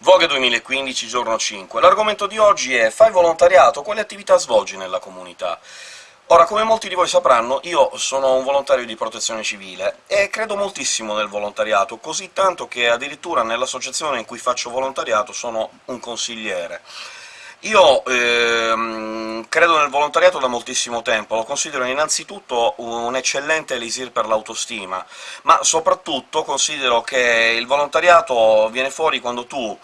Vogue 2015, giorno 5. L'argomento di oggi è «Fai volontariato? Quali attività svolgi nella comunità?». Ora, come molti di voi sapranno, io sono un volontario di protezione civile, e credo moltissimo nel volontariato, così tanto che addirittura nell'associazione in cui faccio volontariato sono un consigliere. Io ehm, credo nel volontariato da moltissimo tempo, lo considero innanzitutto un eccellente elisir per l'autostima, ma soprattutto considero che il volontariato viene fuori quando tu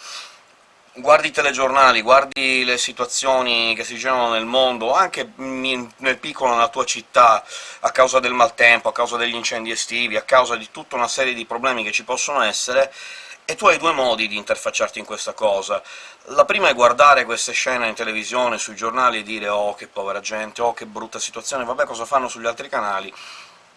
guardi i telegiornali, guardi le situazioni che si generano nel mondo, anche nel piccolo nella tua città, a causa del maltempo, a causa degli incendi estivi, a causa di tutta una serie di problemi che ci possono essere, e tu hai due modi di interfacciarti in questa cosa. La prima è guardare queste scene in televisione, sui giornali, e dire «Oh, che povera gente, oh, che brutta situazione, vabbè, cosa fanno sugli altri canali?»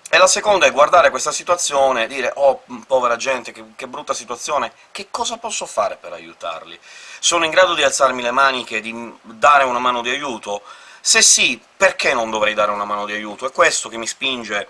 E la seconda è guardare questa situazione e dire «Oh, povera gente, che, che, brutta situazione, che cosa posso fare per aiutarli? Sono in grado di alzarmi le maniche, di dare una mano di aiuto? Se sì, perché non dovrei dare una mano di aiuto? È questo che mi spinge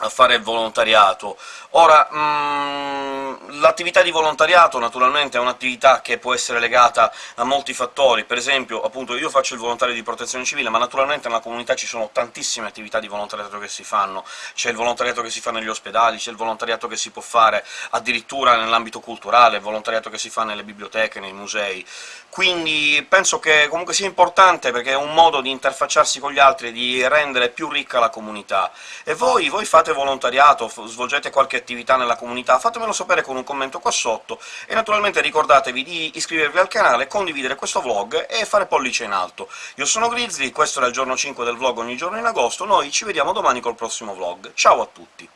a fare volontariato. Ora, mhmm, l'attività di volontariato naturalmente è un'attività che può essere legata a molti fattori, per esempio, appunto, io faccio il volontario di protezione civile, ma naturalmente nella comunità ci sono tantissime attività di volontariato che si fanno. C'è il volontariato che si fa negli ospedali, c'è il volontariato che si può fare addirittura nell'ambito culturale, il volontariato che si fa nelle biblioteche, nei musei. Quindi penso che comunque sia importante, perché è un modo di interfacciarsi con gli altri e di rendere più ricca la comunità. E voi? Voi fate volontariato? Svolgete qualche attività nella comunità? Fatemelo sapere con un commento qua sotto, e naturalmente ricordatevi di iscrivervi al canale, condividere questo vlog e fare pollice in alto. Io sono Grizzly, questo era il giorno 5 del vlog ogni giorno in agosto, noi ci vediamo domani col prossimo vlog. Ciao a tutti!